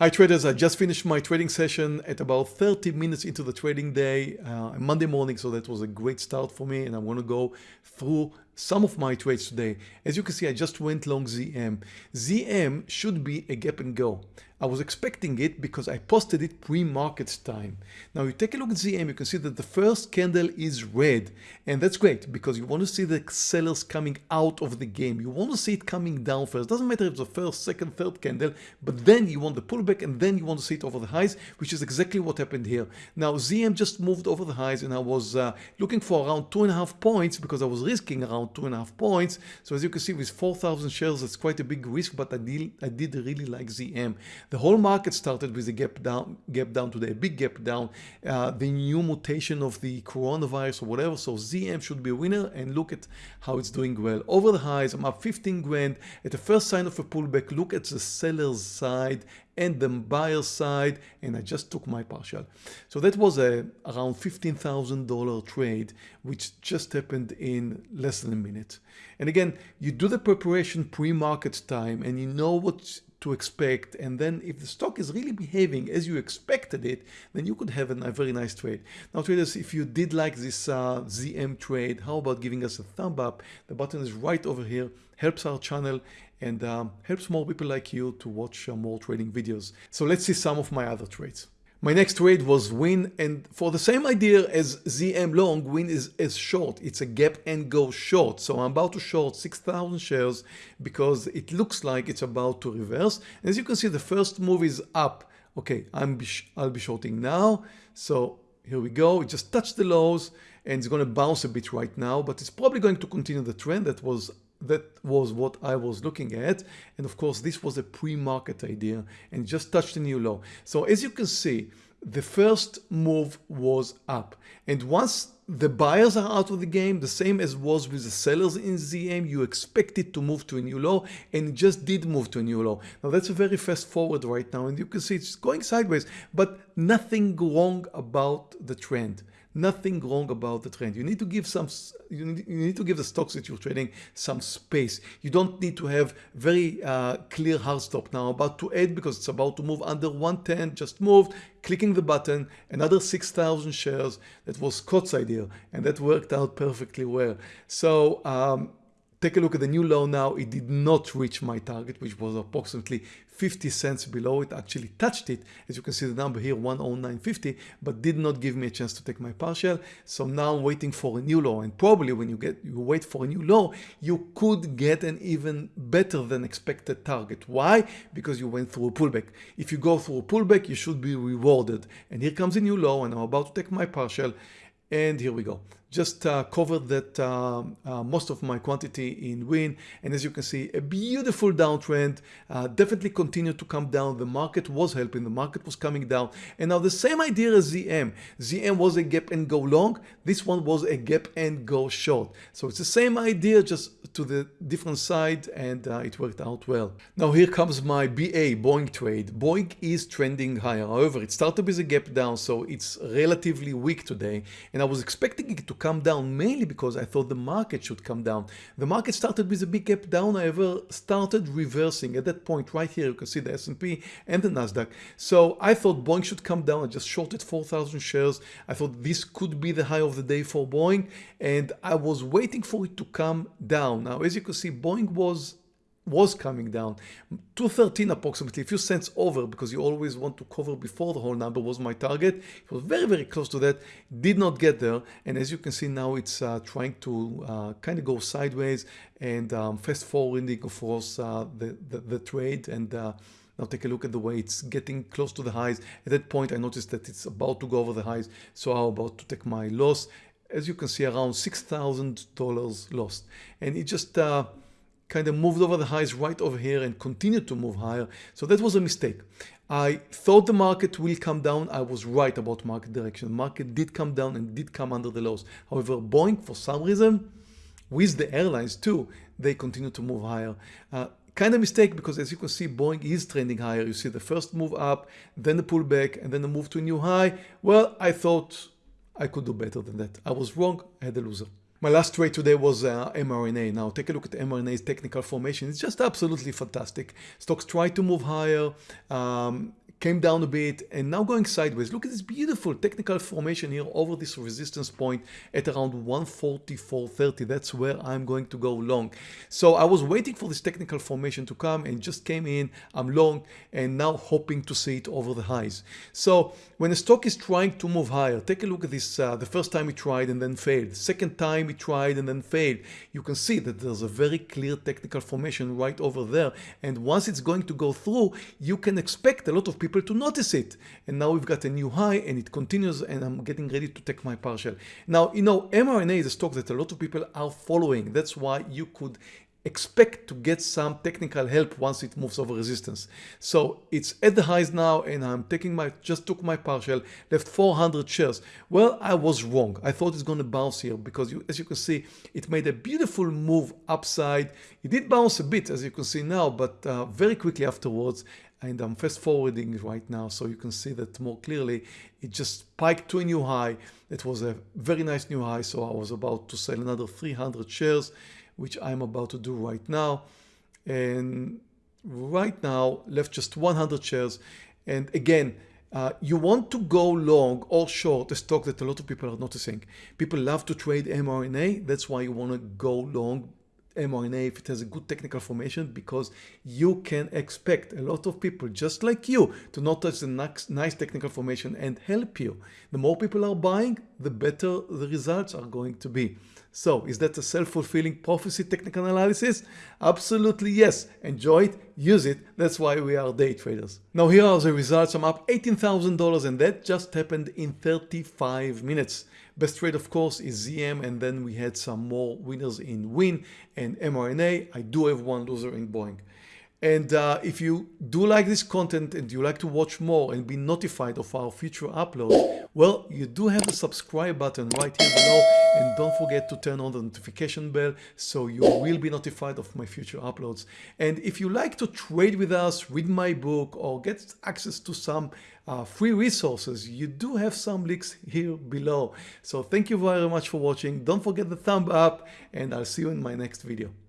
Hi traders, I just finished my trading session at about 30 minutes into the trading day, uh, Monday morning, so that was a great start for me and I want to go through some of my trades today. As you can see, I just went long ZM. ZM should be a gap and go. I was expecting it because I posted it pre-market time. Now you take a look at ZM, you can see that the first candle is red and that's great because you want to see the sellers coming out of the game. You want to see it coming down first. Doesn't matter if it's the first, second, third candle, but then you want the pullback and then you want to see it over the highs, which is exactly what happened here. Now ZM just moved over the highs and I was uh, looking for around two and a half points because I was risking around two and a half points. So as you can see with 4,000 shares, it's quite a big risk, but I did, I did really like ZM. The whole market started with a gap down, gap down today, a big gap down, uh, the new mutation of the coronavirus or whatever. So ZM should be a winner and look at how it's doing well. Over the highs, I'm up 15 grand. At the first sign of a pullback, look at the seller's side and the buyer side and I just took my partial. So that was a around $15,000 trade which just happened in less than a minute. And again, you do the preparation pre-market time and you know what to expect and then if the stock is really behaving as you expected it then you could have a very nice trade. Now traders if you did like this uh, ZM trade how about giving us a thumb up? The button is right over here helps our channel and um, helps more people like you to watch uh, more trading videos. So let's see some of my other trades my next trade was Wynn and for the same idea as ZM long, Wynn is, as short. It's a gap and go short. So I'm about to short 6,000 shares because it looks like it's about to reverse. As you can see, the first move is up. Okay, I'm I'll be shorting now. So here we go. It just touched the lows and it's going to bounce a bit right now, but it's probably going to continue the trend that was that was what I was looking at. And of course this was a pre-market idea and just touched a new low so as you can see the first move was up. And once the buyers are out of the game the same as was with the sellers in ZM you expect it to move to a new low and it just did move to a new low now that's a very fast forward right now and you can see it's going sideways but nothing wrong about the trend nothing wrong about the trend. You need to give some, you need, you need to give the stocks that you're trading some space. You don't need to have very uh, clear hard stop now about to add because it's about to move under 110, just moved, clicking the button, another 6,000 shares. That was Scott's idea and that worked out perfectly well. So um, Take a look at the new low now. It did not reach my target, which was approximately 50 cents below. It actually touched it. As you can see the number here, 109.50, but did not give me a chance to take my partial. So now I'm waiting for a new low. And probably when you get you wait for a new low, you could get an even better than expected target. Why? Because you went through a pullback. If you go through a pullback, you should be rewarded. And here comes a new low, and I'm about to take my partial. And here we go. Just uh, covered that uh, uh, most of my quantity in Wynn. And as you can see, a beautiful downtrend uh, definitely continued to come down. The market was helping. The market was coming down. And now the same idea as ZM. ZM was a gap and go long. This one was a gap and go short. So it's the same idea, just to the different side. And uh, it worked out well. Now here comes my BA Boeing trade. Boeing is trending higher. However, it started with a gap down. So it's relatively weak today. And I was expecting it to come down mainly because I thought the market should come down. The market started with a big gap down, however, started reversing at that point right here. You can see the S&P and the Nasdaq. So I thought Boeing should come down. I just shorted 4,000 shares. I thought this could be the high of the day for Boeing and I was waiting for it to come down. Now, as you can see, Boeing was was coming down. 213 approximately a few cents over because you always want to cover before the whole number was my target it was very very close to that did not get there. And as you can see now it's uh, trying to uh, kind of go sideways and um, fast forwarding of course uh, the, the, the trade and uh, now take a look at the way it's getting close to the highs. At that point I noticed that it's about to go over the highs so I'm about to take my loss. As you can see around $6,000 lost. And it just uh, kind of moved over the highs right over here and continued to move higher. So that was a mistake. I thought the market will come down. I was right about market direction. Market did come down and did come under the lows. However, Boeing, for some reason, with the airlines too, they continue to move higher. Uh, kind of mistake because as you can see, Boeing is trending higher. You see the first move up, then the pullback, and then the move to a new high. Well, I thought I could do better than that. I was wrong. I had a loser. My last trade today was uh, mRNA. Now take a look at mRNA's technical formation. It's just absolutely fantastic. Stocks try to move higher, um, came down a bit and now going sideways. Look at this beautiful technical formation here over this resistance point at around 144.30. That's where I'm going to go long. So I was waiting for this technical formation to come and just came in. I'm long and now hoping to see it over the highs. So when a stock is trying to move higher, take a look at this. Uh, the first time it tried and then failed. Second time it tried and then failed. You can see that there's a very clear technical formation right over there. And once it's going to go through, you can expect a lot of people people to notice it. And now we've got a new high and it continues and I'm getting ready to take my partial. Now, you know, mRNA is a stock that a lot of people are following. That's why you could expect to get some technical help once it moves over resistance. So it's at the highs now and I'm taking my, just took my partial, left 400 shares. Well, I was wrong. I thought it's going to bounce here because you, as you can see, it made a beautiful move upside. It did bounce a bit as you can see now, but uh, very quickly afterwards and I'm fast forwarding right now so you can see that more clearly it just spiked to a new high it was a very nice new high so I was about to sell another 300 shares which I'm about to do right now and right now left just 100 shares and again uh, you want to go long or short a stock that a lot of people are noticing. People love to trade mRNA. That's why you want to go long mRNA if it has a good technical formation because you can expect a lot of people just like you to notice the nice technical formation and help you. The more people are buying, the better the results are going to be. So is that a self-fulfilling prophecy technical analysis? Absolutely yes. Enjoy it, use it. That's why we are day traders. Now here are the results. I'm up $18,000 and that just happened in 35 minutes. Best trade of course is ZM and then we had some more winners in Wynn and mRNA. I do have one loser in Boeing. And uh, if you do like this content and you like to watch more and be notified of our future uploads, well, you do have the subscribe button right here below and don't forget to turn on the notification bell so you will be notified of my future uploads. And if you like to trade with us, read my book or get access to some uh, free resources, you do have some links here below. So thank you very much for watching. Don't forget the thumb up and I'll see you in my next video.